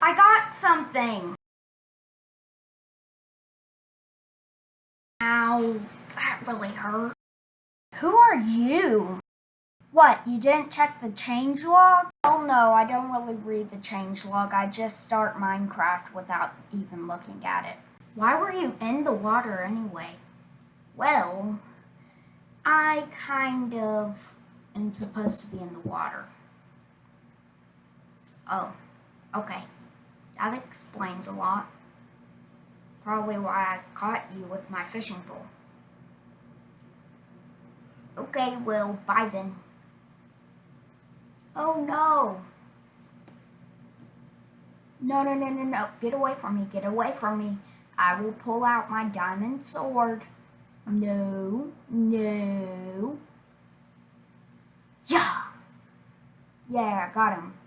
I got something. Ow, that really hurt. Who are you? What, you didn't check the change log? Oh no, I don't really read the change log. I just start Minecraft without even looking at it. Why were you in the water anyway? Well, I kind of am supposed to be in the water. Oh, okay. That explains a lot. Probably why I caught you with my fishing pole. Okay, well, bye then. Oh no! No, no, no, no, no. Get away from me. Get away from me. I will pull out my diamond sword. No, no. Yeah. Yeah, I got him.